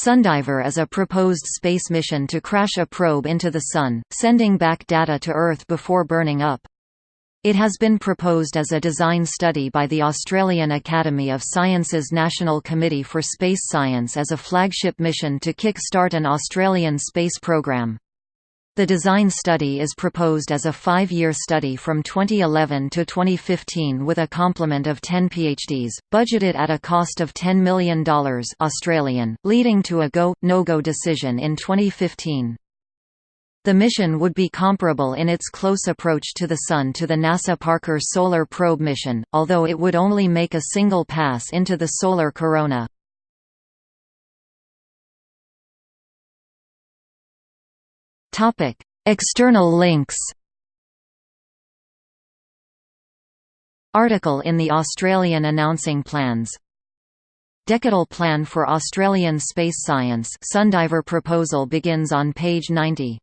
Sundiver is a proposed space mission to crash a probe into the Sun, sending back data to Earth before burning up. It has been proposed as a design study by the Australian Academy of Sciences National Committee for Space Science as a flagship mission to kick-start an Australian space program. The design study is proposed as a five-year study from 2011 to 2015 with a complement of 10 PhDs, budgeted at a cost of $10 million Australian, leading to a go, no-go decision in 2015. The mission would be comparable in its close approach to the Sun to the NASA Parker Solar Probe mission, although it would only make a single pass into the solar corona. External links Article in the Australian announcing plans. Decadal Plan for Australian Space Science Sundiver proposal begins on page 90